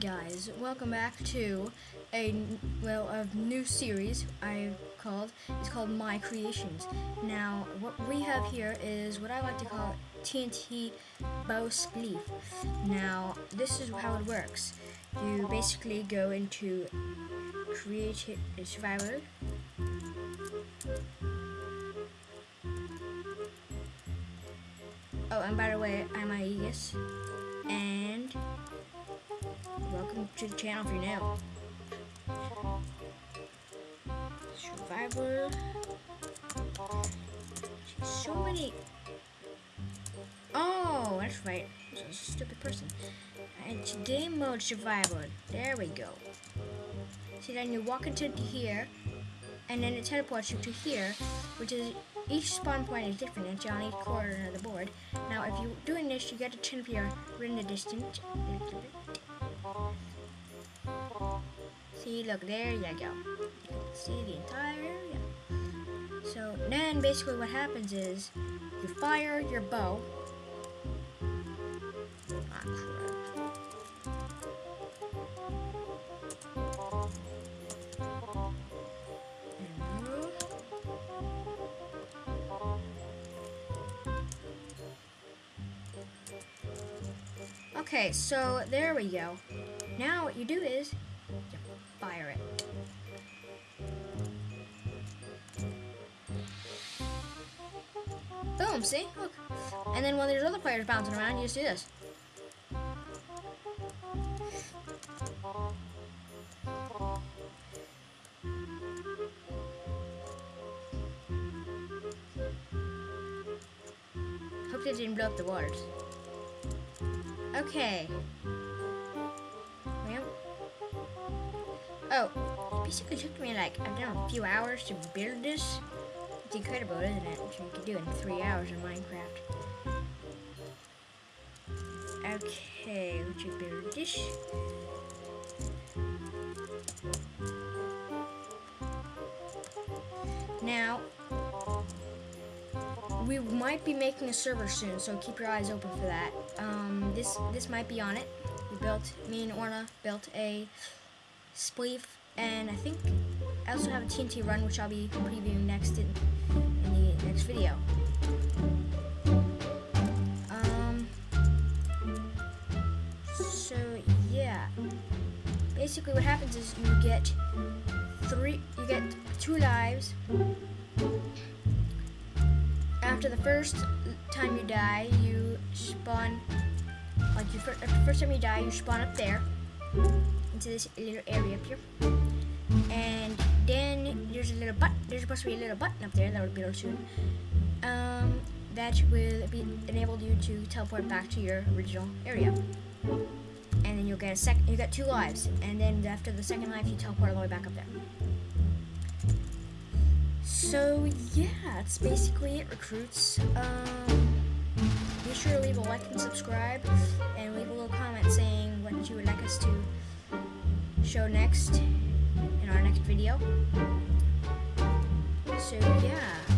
guys, welcome back to a well a new series I called it's called My Creations. Now what we have here is what I like to call TNT bow spleef. Now this is how it works. You basically go into create a uh, survivor. Oh, and by the way, I'm Aegis, and to the channel if you're new. Survivor. So many. Oh, that's right. A stupid person. And game mode survivor. There we go. See, then you walk into here, and then it teleports you to here, which is each spawn point is different. It's on each corner of the board. Now, if you're doing this, you get to turn up your render distance. See, look, there you go. See the entire area. So then basically what happens is you fire your bow. Okay, so there we go. Now what you do is fire it. Boom, see? Look. And then when there's other players bouncing around, you just do this. Hope they didn't blow up the walls. Okay. Oh, it basically took me like, I don't know, a few hours to build this. It's incredible, isn't it? Which you can do in three hours in Minecraft. Okay, let you build this. Now, we might be making a server soon, so keep your eyes open for that. Um, this this might be on it. We built, me and Orna built a spleef, and I think I also have a TNT run, which I'll be previewing next in, in the next video. Um, so yeah, basically what happens is you get three, you get two lives. After the first time you die, you spawn, like you, the first time you die, you spawn up there into this little area up here. And then there's a little button. There's supposed to be a little button up there that will be able soon. Um, that will be enable you to teleport back to your original area. And then you'll get a sec. You get two lives, and then after the second life, you teleport all the way back up there. So yeah, that's basically it, recruits. Um, be sure to leave a like and subscribe, and leave a little comment saying what you would like us to show next in our next video. So yeah.